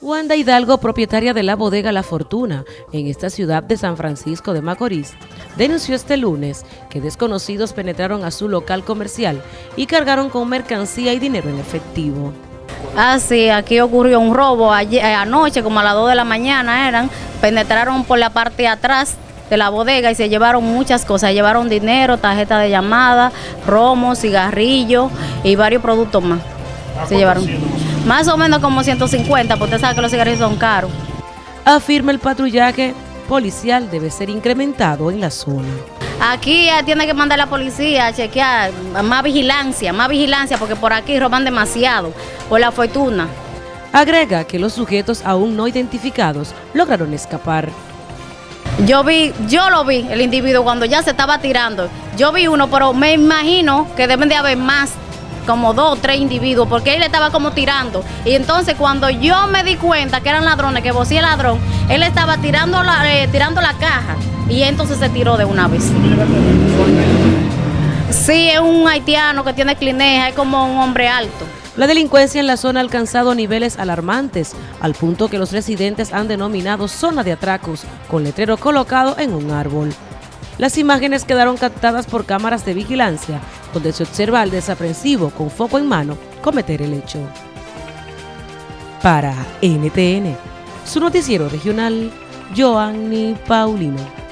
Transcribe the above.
Wanda Hidalgo, propietaria de la bodega La Fortuna en esta ciudad de San Francisco de Macorís, denunció este lunes que desconocidos penetraron a su local comercial y cargaron con mercancía y dinero en efectivo. Ah, sí, aquí ocurrió un robo eh, anoche, como a las 2 de la mañana eran, penetraron por la parte de atrás de la bodega y se llevaron muchas cosas, llevaron dinero, tarjeta de llamada, romo, cigarrillos y varios productos más. Se llevaron. Más o menos como 150, porque usted sabe que los cigarrillos son caros. Afirma el patrullaje policial debe ser incrementado en la zona. Aquí tiene que mandar la policía a chequear más vigilancia, más vigilancia, porque por aquí roban demasiado, por la fortuna. Agrega que los sujetos aún no identificados lograron escapar. Yo vi, yo lo vi, el individuo cuando ya se estaba tirando. Yo vi uno, pero me imagino que deben de haber más como dos o tres individuos, porque él estaba como tirando. Y entonces cuando yo me di cuenta que eran ladrones, que vos el ladrón, él estaba tirando la, eh, tirando la caja y entonces se tiró de una vez. Sí, es un haitiano que tiene clineja, es como un hombre alto. La delincuencia en la zona ha alcanzado niveles alarmantes, al punto que los residentes han denominado zona de atracos, con letrero colocado en un árbol. Las imágenes quedaron captadas por cámaras de vigilancia, donde se observa al desaprensivo con foco en mano cometer el hecho. Para NTN, su noticiero regional, Joanny Paulino.